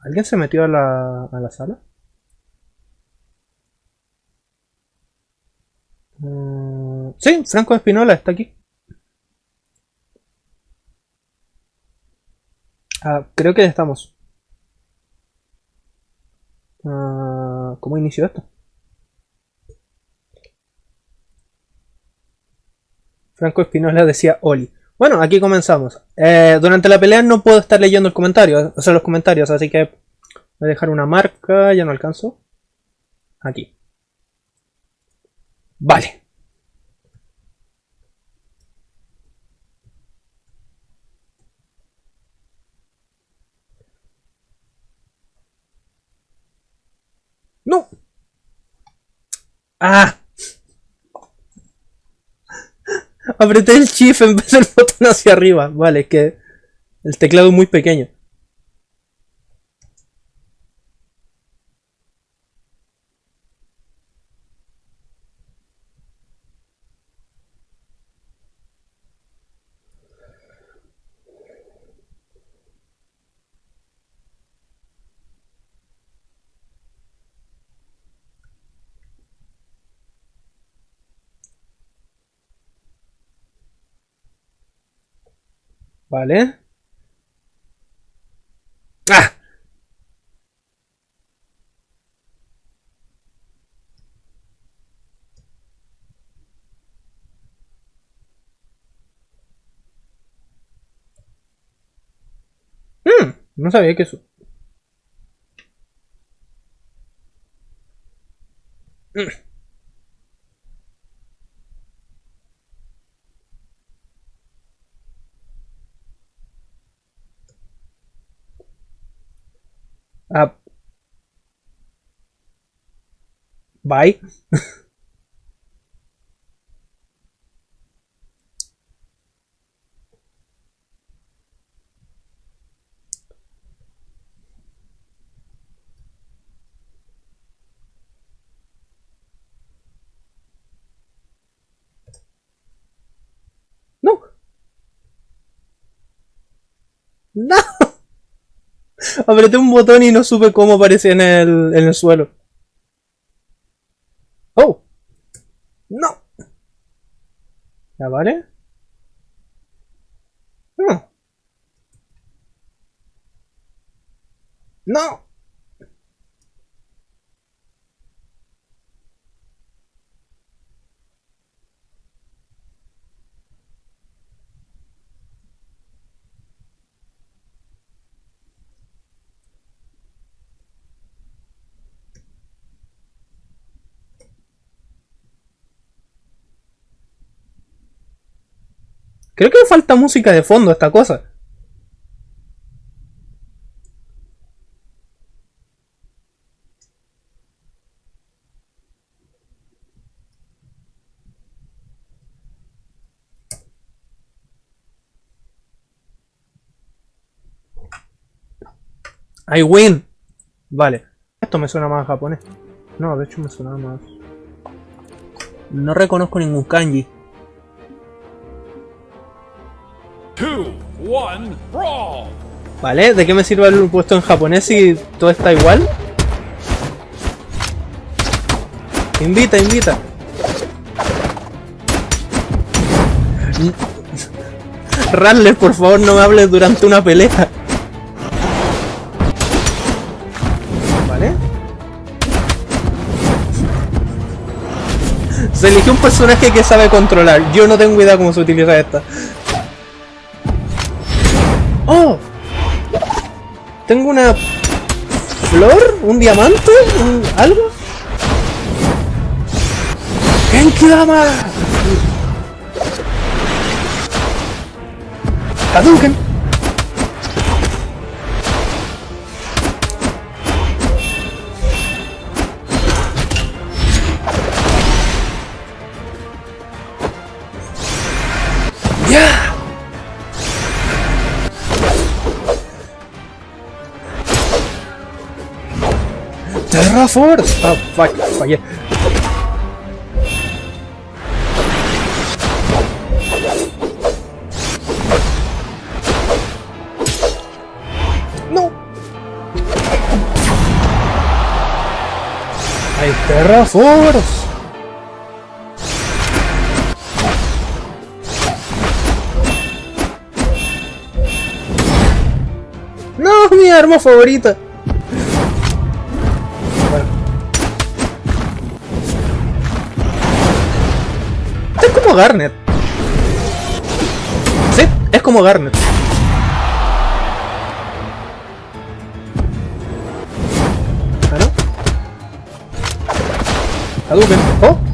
¿Alguien se metió a la, a la sala? Mm, sí, Franco Espinola está aquí. Ah, creo que ya estamos. Ah, ¿Cómo inició esto? Franco Espinola decía Oli. Bueno, aquí comenzamos. Eh, durante la pelea no puedo estar leyendo el comentario, o sea, los comentarios, así que voy a dejar una marca, ya no alcanzo. Aquí. Vale. ¡No! ¡Ah! Apreté el shift en vez del botón hacia arriba. Vale, es que el teclado es muy pequeño. Vale. ¡Ah! Mm, no sabía que eso. Mm. Ah. Bye. No. No. Apreté un botón y no supe cómo aparecía en el, en el suelo. ¡Oh! ¡No! ¿Ya vale? No. ¡No! Creo que me falta música de fondo a esta cosa. I win. Vale. Esto me suena más japonés. No, de hecho me suena más... No reconozco ningún kanji. Vale, ¿de qué me sirve el puesto en japonés si todo está igual? Invita, invita. Radler, por favor, no me hables durante una pelea. Vale. Se eligió un personaje que sabe controlar. Yo no tengo idea cómo se utiliza esta. ¡Oh! Tengo una... ¿Flor? ¿Un diamante? ¿Un... ¿Algo? ¡Genkidama! ¡Hadouken! Terra Force! Ah, fuck, fallé. No. ¡Hay Terraforce! ¡No! ¡Mi arma favorita! Como Garnet. Sí, es como Garnet. ¿Ah, no? Hadouken. ¡Oh!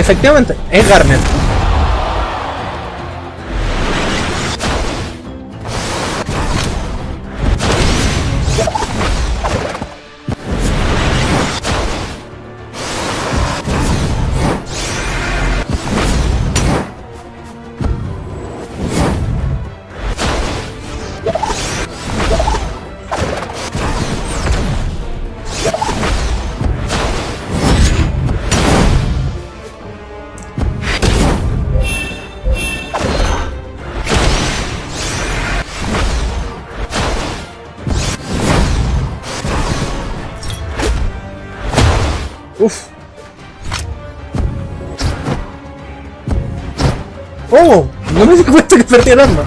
Efectivamente, es Garnet. ¡Oh! No me di cuenta que perdí el arma.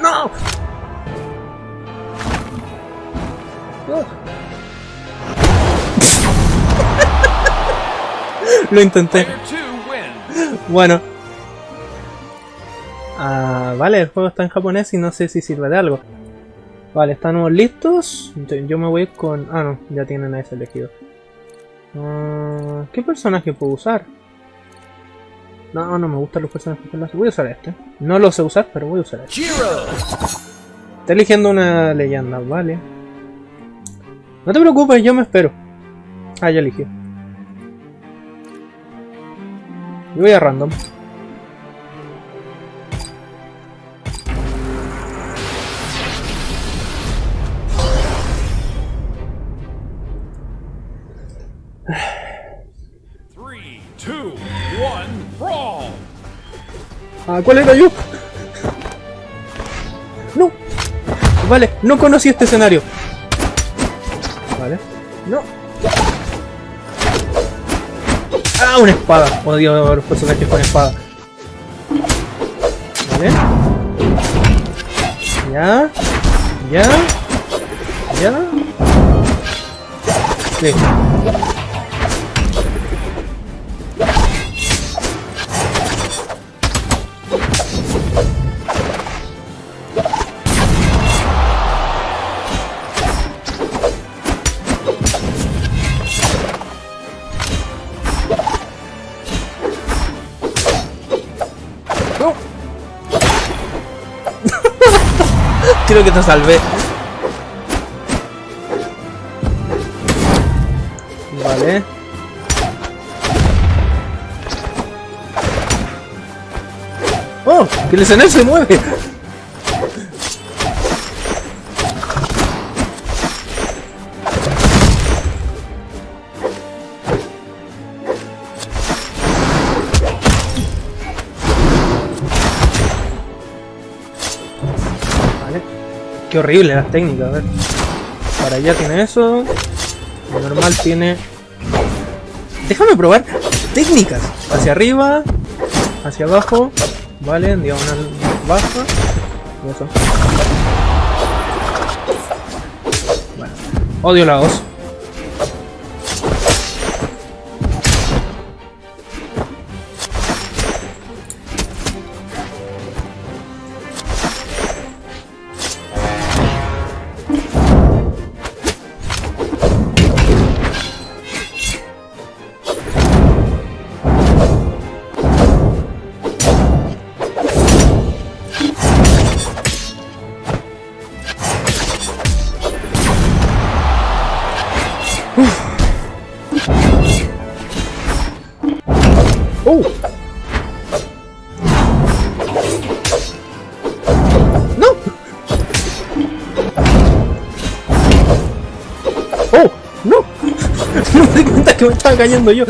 ¡No! Lo intenté. Bueno. Ah, vale, el juego está en japonés y no sé si sirve de algo. Vale, ¿estamos listos? Yo- me voy con... Ah, no, ya tienen a ese elegido. Ah, ¿Qué personaje puedo usar? No, no me gustan los personajes. Voy a usar este. No lo sé usar, pero voy a usar este. Está eligiendo una leyenda, vale. No te preocupes, yo me espero. Ah, ya eligió. Yo voy a random. Ah, ¿cuál era yo? No. Vale, no conocí este escenario. Vale. No. Ah, una espada. Odio a los personajes con espada. Vale. Ya. Ya. Ya. Listo. Que te salvé. Vale. ¡Oh! ¡Que el escenario se mueve! Horrible las técnicas. Para allá tiene eso. Lo normal tiene... Déjame probar técnicas. Hacia arriba, hacia abajo, vale, en diagonal baja. y Eso. Bueno. Odio la os. Di cuenta que me estaba cayendo yo.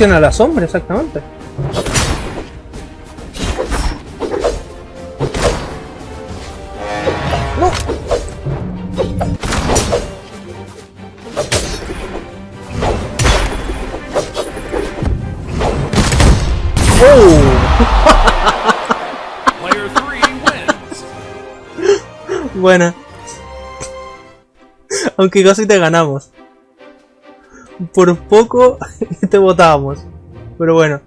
¿Cómo funciona la sombra exactamente? No. Oh, buena. Aunque casi te ganamos. Por poco te votábamos. Pero bueno.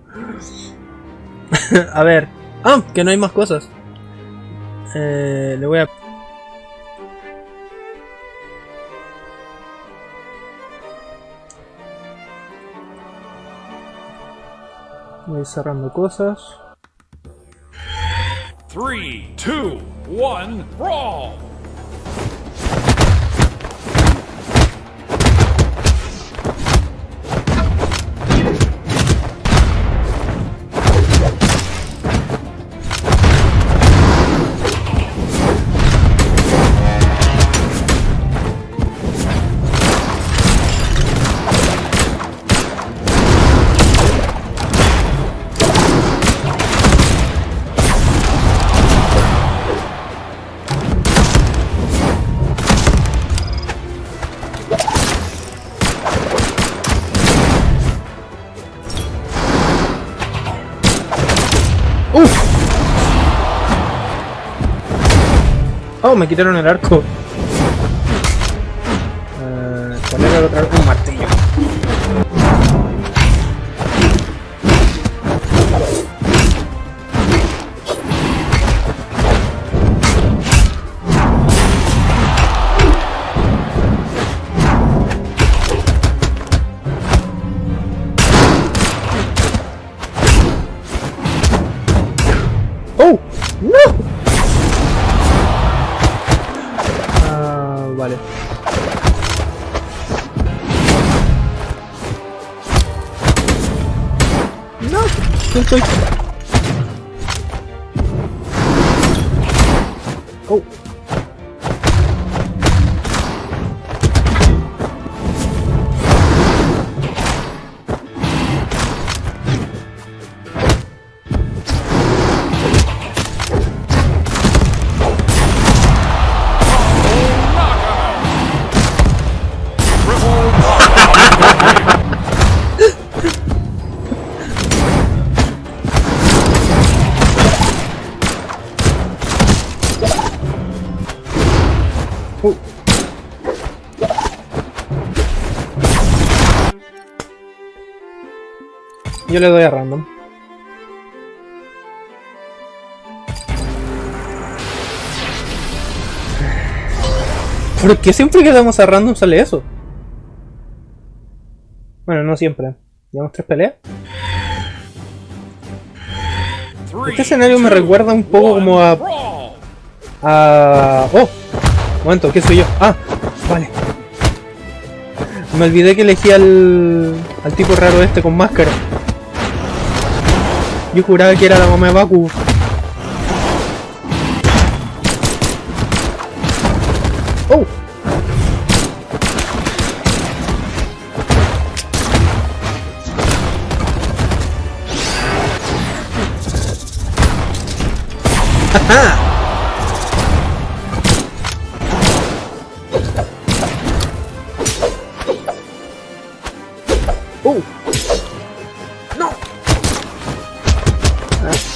a ver. Ah, que no hay más cosas. Eh, le voy a... Voy cerrando cosas. Three, two, one, brawl. Me quitaron el arco. Eh, ¿Cuál era el otro arco? Ah, vale. ¡No! ¿Quién Yo le doy a random. ¿Por qué siempre que damos a random sale eso? Bueno, no siempre. Llevamos tres peleas. Este escenario me recuerda un poco como a-. Ah, oh, momento, ¿qué soy yo? Ah, vale. Me olvidé que elegí al, al tipo raro este con máscara. Yo juraba que era la mamá de Baku. Oh. ¡Uh!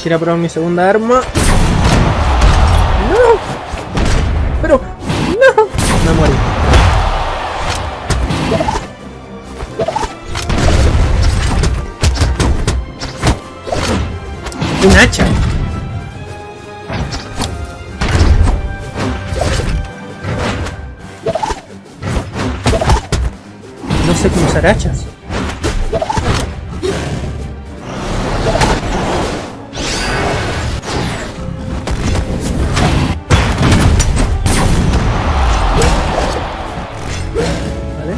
Quiero probar mi segunda arma. ¡No! ¡Pero! ¡No! Me morí. ¡Un hacha! No sé cómo usar hachas. Vale.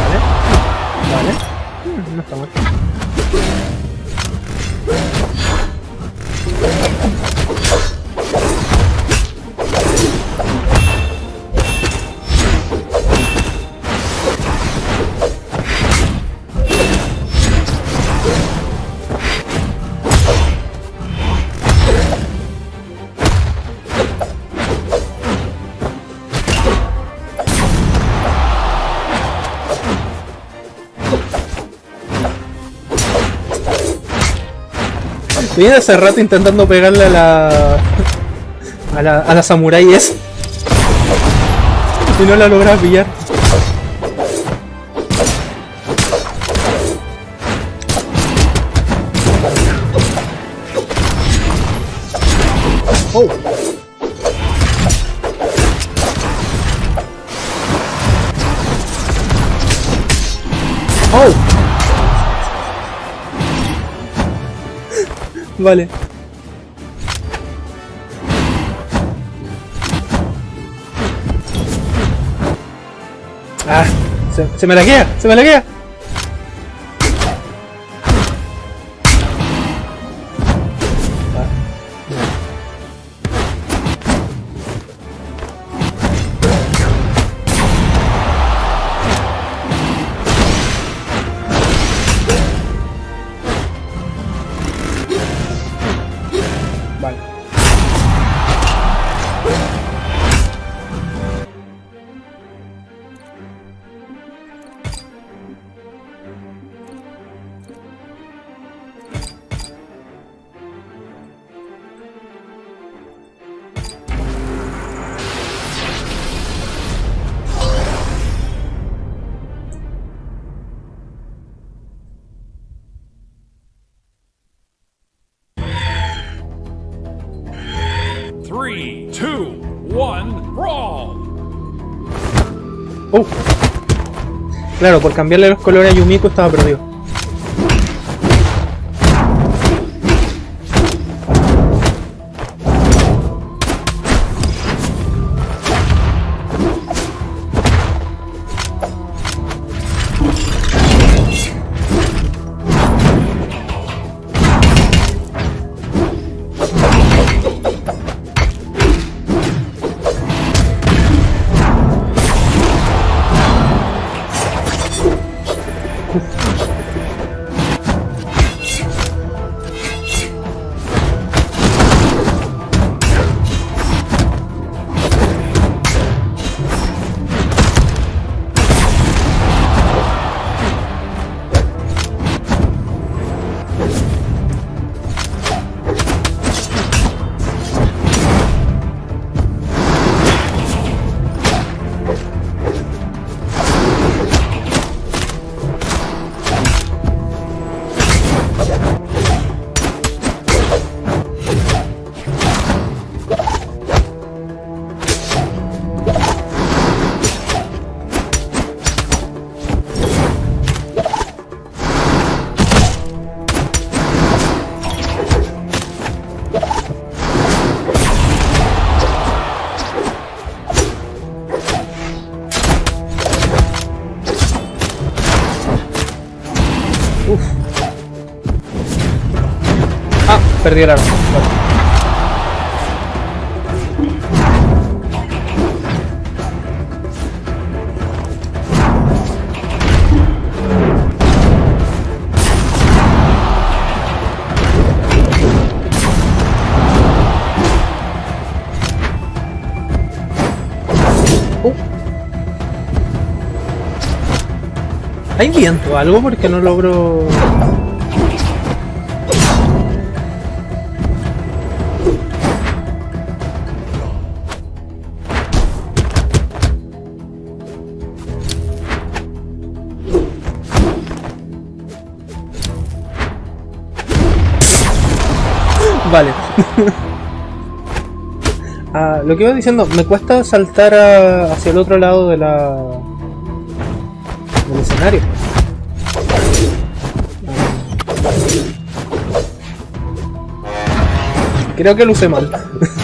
Vale. Vale. Mm, No está mal. Viene hace rato intentando pegarle a la. a la, a la samurai esa. Y no la logra pillar. Oh. Oh. Vale. Ah, se, se me laguea, se me laguea. Ah, Claro, por cambiarle los colores a Yumiko estaba perdido. perdido el arma. Uh. ¿Hay viento algo? Porque no logro... Vale. Ah, lo que iba diciendo, me cuesta saltar hacia el otro lado de la... del escenario. Creo que lo usé mal.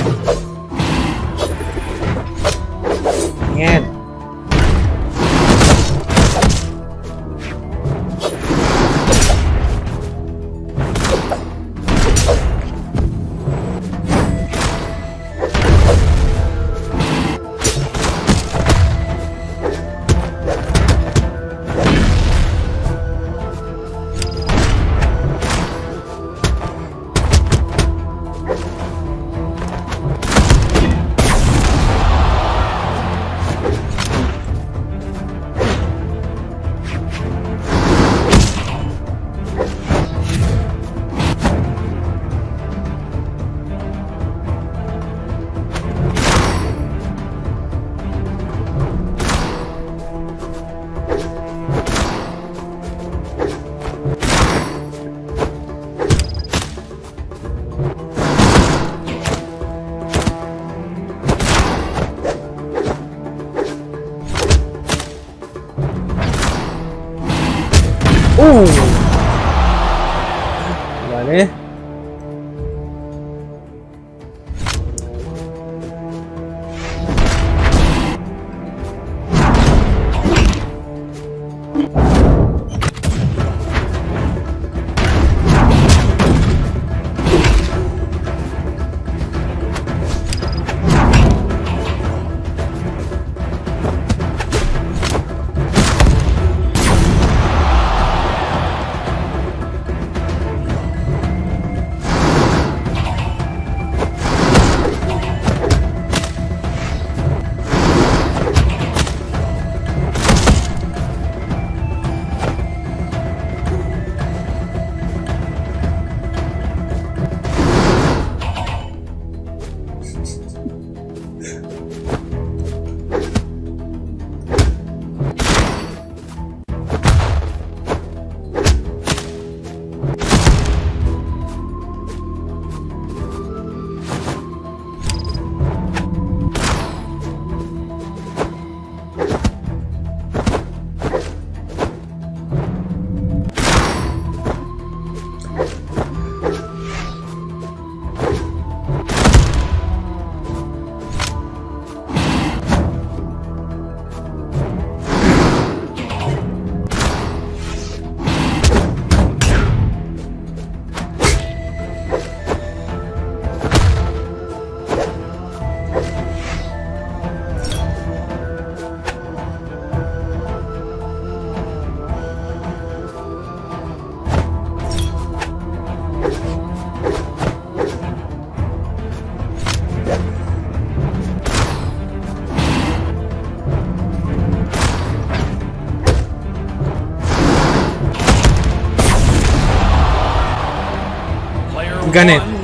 Gané.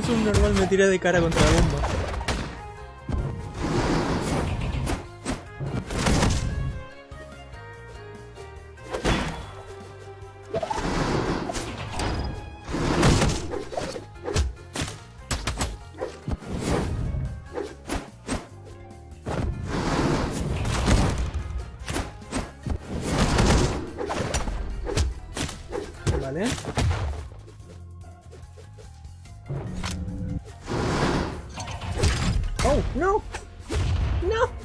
un subnormal me tira de cara contra la bomba. Vale. No, no.